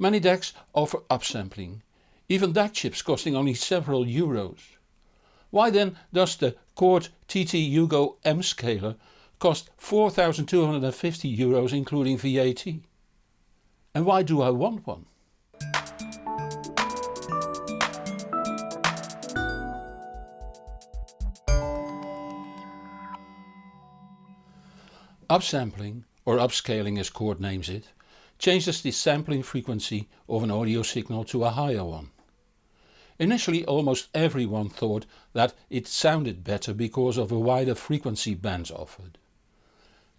Many DACs offer upsampling, even DAC chips costing only several euros. Why then does the Chord TT Hugo M scaler cost 4250 euros including VAT? And why do I want one? Upsampling, or upscaling as Chord names it, changes the sampling frequency of an audio signal to a higher one. Initially almost everyone thought that it sounded better because of a wider frequency bands offered.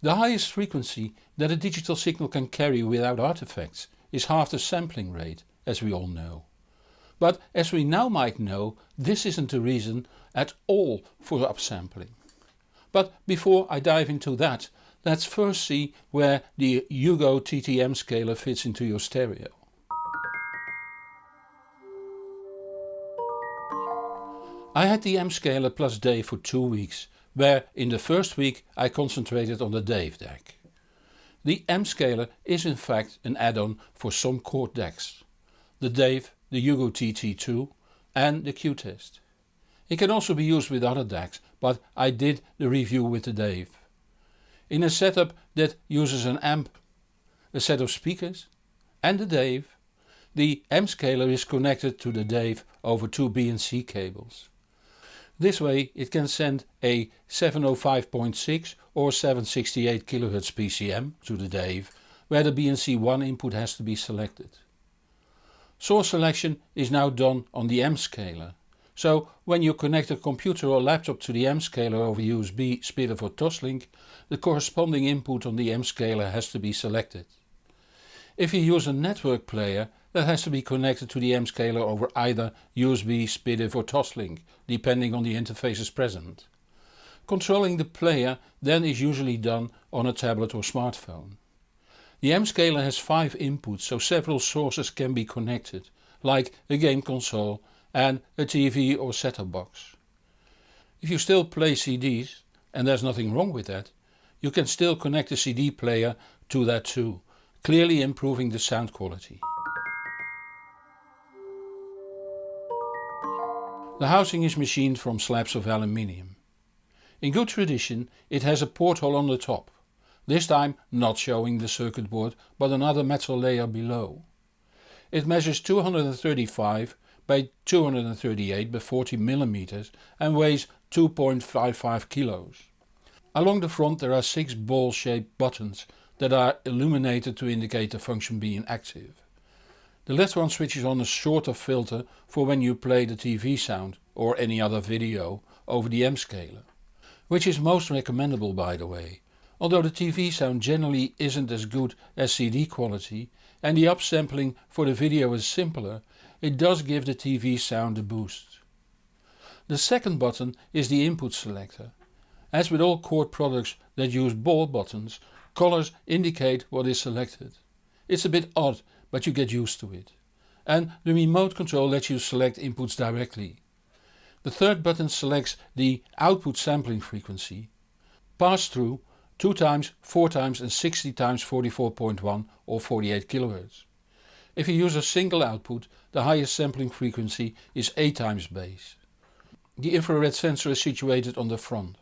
The highest frequency that a digital signal can carry without artifacts is half the sampling rate, as we all know. But as we now might know, this isn't a reason at all for upsampling. But before I dive into that, Let's first see where the Hugo TTM scaler fits into your stereo. I had the M scaler plus Dave for two weeks, where in the first week I concentrated on the Dave DAC. The M scaler is in fact an add-on for some Chord DACs. The Dave, the Hugo TT2 and the Qutest. It can also be used with other DACs, but I did the review with the Dave in a setup that uses an amp, a set of speakers and a Dave. The M scaler is connected to the Dave over two BNC cables. This way it can send a 705.6 or 768 kHz PCM to the Dave where the BNC1 input has to be selected. Source selection is now done on the M scaler so when you connect a computer or laptop to the M scaler over USB, SPDIF or Toslink, the corresponding input on the M scaler has to be selected. If you use a network player that has to be connected to the M scaler over either USB, SPDIF or Toslink, depending on the interfaces present. Controlling the player then is usually done on a tablet or smartphone. The M scaler has 5 inputs so several sources can be connected, like a game console and a TV or set-top box. If you still play CDs, and there's nothing wrong with that, you can still connect a CD player to that too, clearly improving the sound quality. The housing is machined from slabs of aluminium. In good tradition it has a porthole on the top, this time not showing the circuit board but another metal layer below. It measures 235 by 238 by 40 mm and weighs 2.55 kilos. Along the front there are 6 ball shaped buttons that are illuminated to indicate the function being active. The left one switches on a shorter filter for when you play the TV sound or any other video over the M scaler. Which is most recommendable by the way. Although the TV sound generally isn't as good as CD quality and the upsampling for the video is simpler, it does give the TV sound a boost. The second button is the input selector. As with all Chord products that use ball buttons, colors indicate what is selected. It's a bit odd but you get used to it. And the remote control lets you select inputs directly. The third button selects the output sampling frequency. Pass through 2 times, 4 times and 60 times 44.1 or 48 kHz. If you use a single output, the highest sampling frequency is 8 times base. The infrared sensor is situated on the front.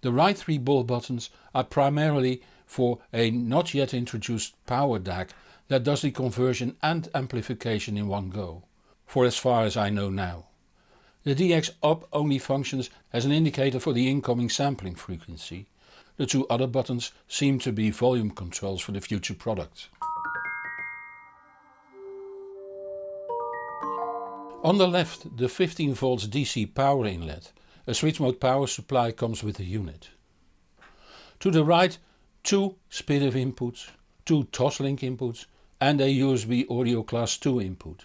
The right three ball buttons are primarily for a not yet introduced power DAC that does the conversion and amplification in one go, for as far as I know now. The DX up only functions as an indicator for the incoming sampling frequency. The two other buttons seem to be volume controls for the future product. On the left the 15 volts DC power inlet, a switch mode power supply comes with the unit. To the right two SPDIF inputs, two Toslink inputs and a USB audio class 2 input.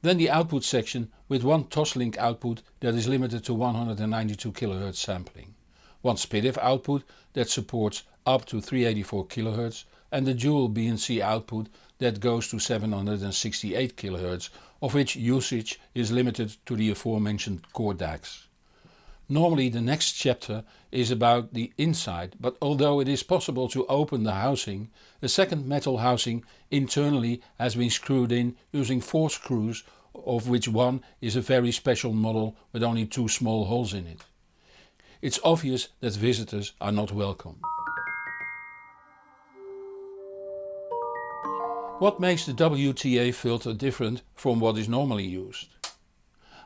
Then the output section with one Toslink output that is limited to 192 kHz sampling. One SPDIF output that supports up to 384 kHz and the dual BNC output that goes to 768 kHz of which usage is limited to the aforementioned Chord DACs. Normally the next chapter is about the inside but although it is possible to open the housing, a second metal housing internally has been screwed in using 4 screws of which one is a very special model with only two small holes in it. It's obvious that visitors are not welcome. What makes the WTA filter different from what is normally used?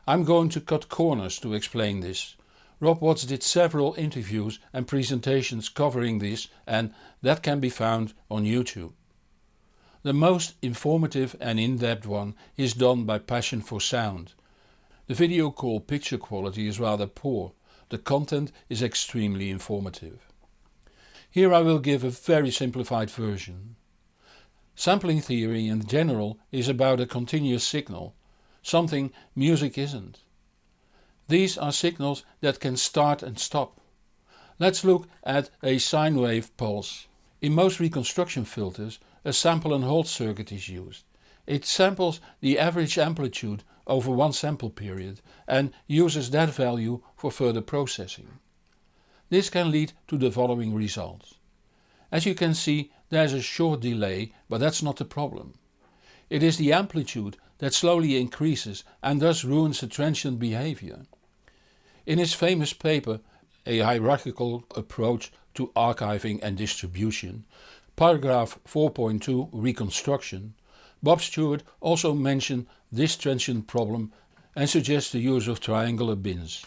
I'm going to cut corners to explain this. Rob Watts did several interviews and presentations covering this and that can be found on YouTube. The most informative and in-depth one is done by Passion for Sound. The video call picture quality is rather poor, the content is extremely informative. Here I will give a very simplified version. Sampling theory in general is about a continuous signal, something music isn't. These are signals that can start and stop. Let's look at a sine wave pulse. In most reconstruction filters a sample and hold circuit is used. It samples the average amplitude over one sample period and uses that value for further processing. This can lead to the following results. As you can see there's a short delay but that's not the problem. It is the amplitude that slowly increases and thus ruins the transient behavior. In his famous paper A Hierarchical Approach to Archiving and Distribution, paragraph 4.2 Reconstruction, Bob Stuart also mentioned this transient problem and suggests the use of triangular bins.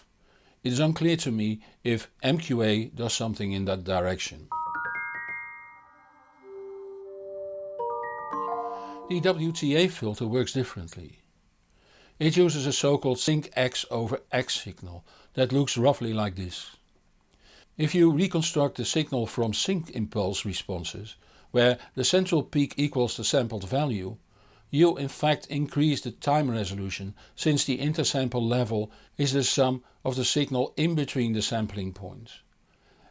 It is unclear to me if MQA does something in that direction. The WTA filter works differently. It uses a so-called sinc X over X signal that looks roughly like this. If you reconstruct the signal from sinc impulse responses, where the central peak equals the sampled value, you in fact increase the time resolution since the intersample level is the sum of the signal in between the sampling points.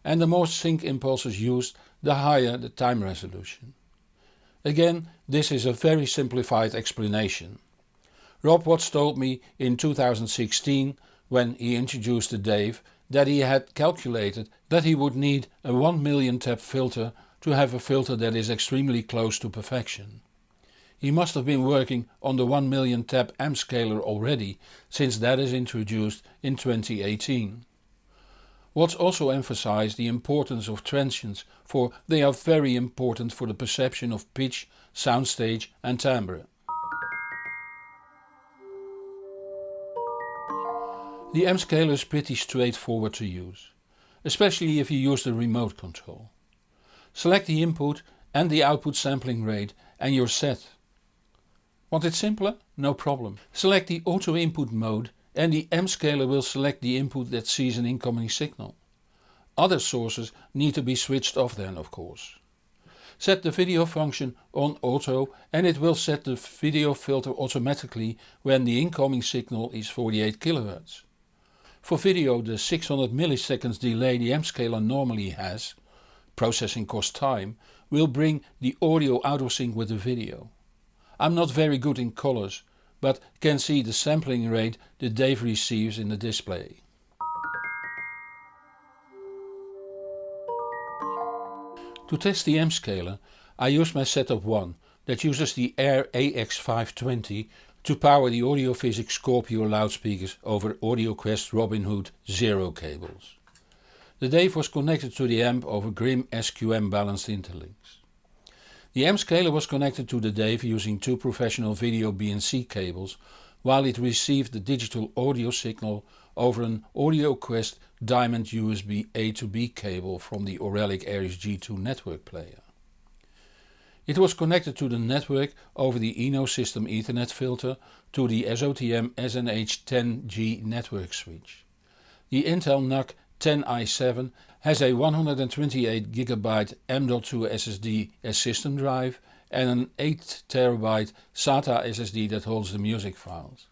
And the more sinc impulses used, the higher the time resolution. Again this is a very simplified explanation. Rob Watts told me in 2016 when he introduced the Dave that he had calculated that he would need a 1 million tap filter to have a filter that is extremely close to perfection. He must have been working on the 1 million tap M scaler already since that is introduced in 2018. Watts also emphasized the importance of transients for they are very important for the perception of pitch, soundstage and timbre. The M-scaler is pretty straightforward to use, especially if you use the remote control. Select the input and the output sampling rate and you're set. Want it simpler? No problem. Select the auto input mode and the M scaler will select the input that sees an incoming signal. Other sources need to be switched off then of course. Set the video function on auto and it will set the video filter automatically when the incoming signal is 48 kHz. For video the 600 milliseconds delay the M scaler normally has, processing cost time, will bring the audio out of sync with the video. I'm not very good in colors but can see the sampling rate the Dave receives in the display. To test the M scaler I use my setup 1 that uses the Ayre AX520 to power the Audiophysics Scorpio loudspeakers over AudioQuest Robin Hood Zero cables. The Dave was connected to the amp over Grimm SQM balanced interlinks. The M scaler was connected to the Dave using two professional video BNC cables while it received the digital audio signal over an AudioQuest Diamond USB A to B cable from the Auralic Aries G2 network player. It was connected to the network over the Eno system Ethernet filter to the SOTM SNH10G network switch. The Intel NUC 10i7 has a 128GB M.2 SSD as system drive and an 8TB SATA SSD that holds the music files.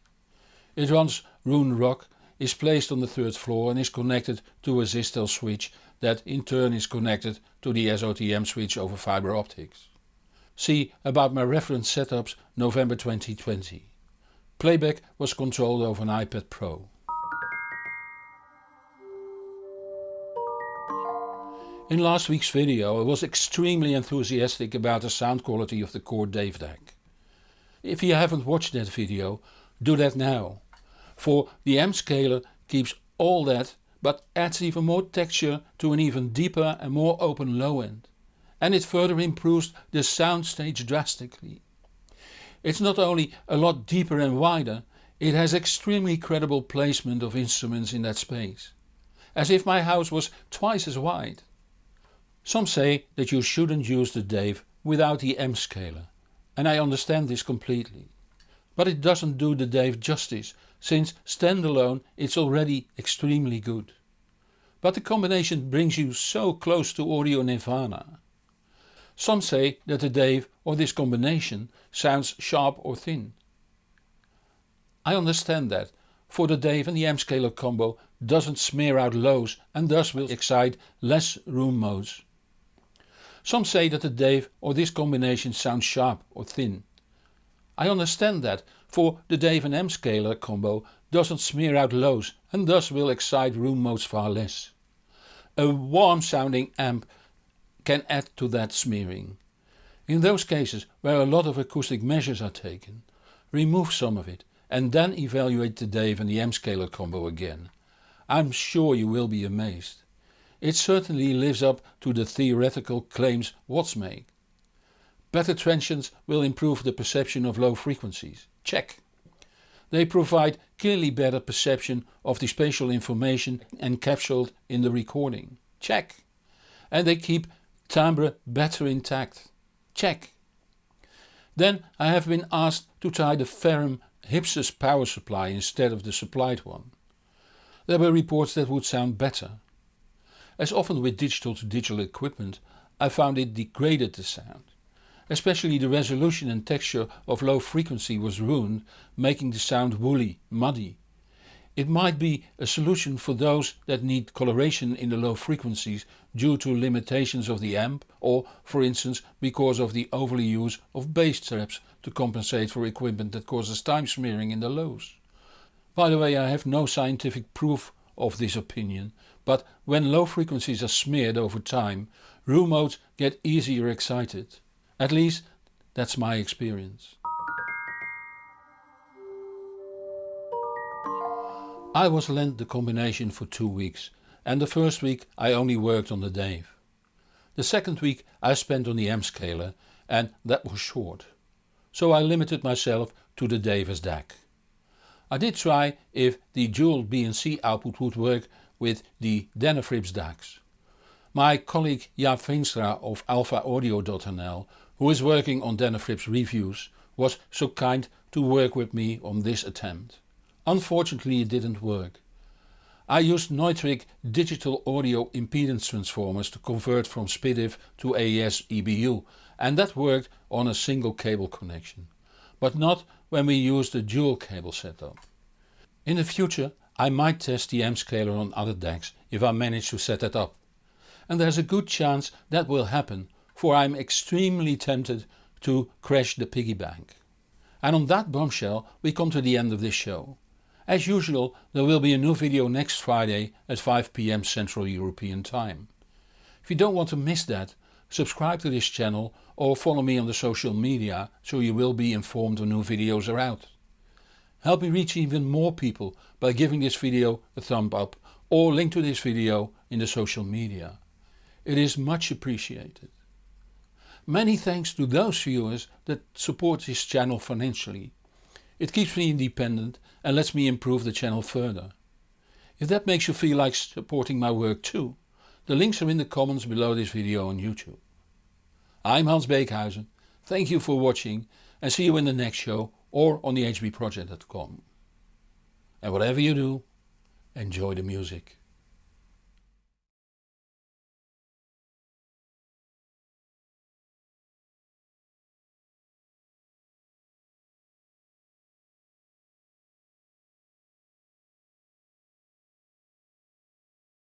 It runs Roon Rock, is placed on the third floor and is connected to a Zistel switch that in turn is connected to the SOTM switch over fiber optics. See about my reference setups November 2020. Playback was controlled over an iPad Pro. In last week's video I was extremely enthusiastic about the sound quality of the Chord Dave DAC. If you haven't watched that video, do that now. For the M scaler keeps all that but adds even more texture to an even deeper and more open low end. And it further improves the sound stage drastically. It's not only a lot deeper and wider, it has extremely credible placement of instruments in that space. As if my house was twice as wide. Some say that you shouldn't use the Dave without the M scaler and I understand this completely. But it doesn't do the Dave justice since standalone it's already extremely good. But the combination brings you so close to audio nirvana. Some say that the Dave or this combination sounds sharp or thin. I understand that, for the Dave and the M-scaler combo doesn't smear out lows and thus will excite less room modes. Some say that the Dave or this combination sounds sharp or thin. I understand that, for the Dave and M scaler combo doesn't smear out lows and thus will excite room modes far less. A warm sounding amp can add to that smearing. In those cases where a lot of acoustic measures are taken, remove some of it and then evaluate the Dave and the M scaler combo again. I'm sure you will be amazed. It certainly lives up to the theoretical claims Watts make. Better transients will improve the perception of low frequencies. Check. They provide clearly better perception of the spatial information encapsulated in the recording. Check. And they keep timbre better intact. Check. Then I have been asked to try the Ferrum Hypsos power supply instead of the supplied one. There were reports that would sound better. As often with digital to digital equipment I found it degraded the sound. Especially the resolution and texture of low frequency was ruined making the sound woolly, muddy. It might be a solution for those that need coloration in the low frequencies due to limitations of the amp or for instance because of the overly use of bass traps to compensate for equipment that causes time smearing in the lows. By the way I have no scientific proof of this opinion, but when low frequencies are smeared over time, room modes get easier excited. At least that's my experience. I was lent the combination for two weeks and the first week I only worked on the Dave. The second week I spent on the M scaler and that was short. So I limited myself to the Dave as DAC. I did try if the dual BNC output would work with the Denafrips DACs. My colleague Jaap Veenstra of alphaaudio.nl who is working on Denafrips reviews was so kind to work with me on this attempt. Unfortunately it didn't work. I used Neutrik digital audio impedance transformers to convert from SPDIF to AES EBU and that worked on a single cable connection but not when we use the dual cable setup. In the future I might test the M scaler on other DACs if I manage to set that up. And there's a good chance that will happen for I'm extremely tempted to crash the piggy bank. And on that bombshell we come to the end of this show. As usual there will be a new video next Friday at 5pm Central European Time. If you don't want to miss that subscribe to this channel or follow me on the social media so you will be informed when new videos are out. Help me reach even more people by giving this video a thumb up or link to this video in the social media. It is much appreciated. Many thanks to those viewers that support this channel financially. It keeps me independent and lets me improve the channel further. If that makes you feel like supporting my work too, the links are in the comments below this video on YouTube. I'm Hans Beekhuyzen, thank you for watching and see you in the next show or on the hbproject.com. And whatever you do, enjoy the music.